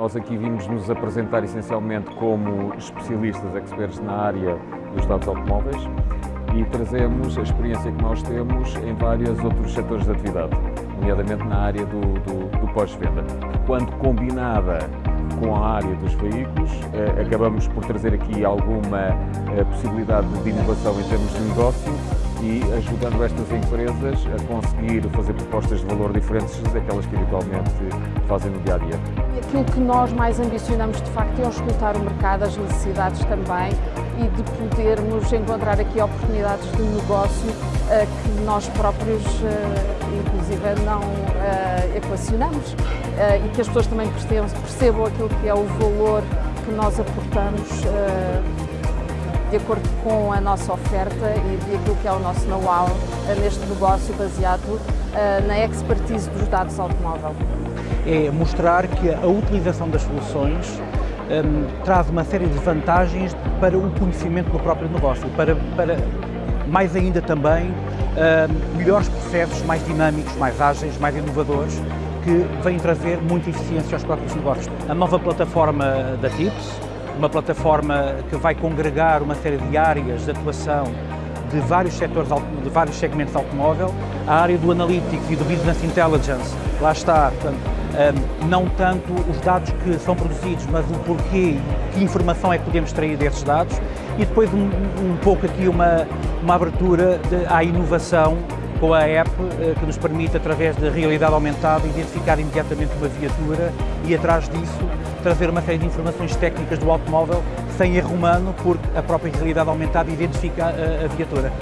Nós aqui vimos nos apresentar essencialmente como especialistas, experts na área dos dados automóveis e trazemos a experiência que nós temos em vários outros setores de atividade, nomeadamente na área do, do, do pós-venda. Quando combinada com a área dos veículos, eh, acabamos por trazer aqui alguma eh, possibilidade de inovação em termos de negócio e ajudando estas empresas a conseguir fazer propostas de valor diferentes daquelas que habitualmente fazem no dia a dia. Aquilo que nós mais ambicionamos de facto é escutar o mercado, as necessidades também e de podermos encontrar aqui oportunidades de negócio uh, que nós próprios, uh, inclusive, não uh, equacionamos e que as pessoas também percebam aquilo que é o valor que nós aportamos de acordo com a nossa oferta e de aquilo que é o nosso know-how neste negócio baseado uh, na expertise dos dados automóvel. É mostrar que a utilização das soluções um, traz uma série de vantagens para o conhecimento do próprio negócio, para, para mais ainda também um, melhores processos, mais dinâmicos, mais ágeis, mais inovadores, que vêm trazer muita eficiência aos próprios negócios. A nova plataforma da TIPS, uma plataforma que vai congregar uma série de áreas de atuação de vários setores, de vários segmentos de automóvel, a área do Analytics e do Business Intelligence, lá está, portanto, hum, não tanto os dados que são produzidos, mas o porquê, que informação é que podemos extrair desses dados, e depois um, um pouco aqui uma, uma abertura de, à inovação com a app eh, que nos permite, através da realidade aumentada, identificar imediatamente uma viatura e, atrás disso, trazer uma série de informações técnicas do automóvel sem erro humano, porque a própria realidade aumentada identifica a, a viatura.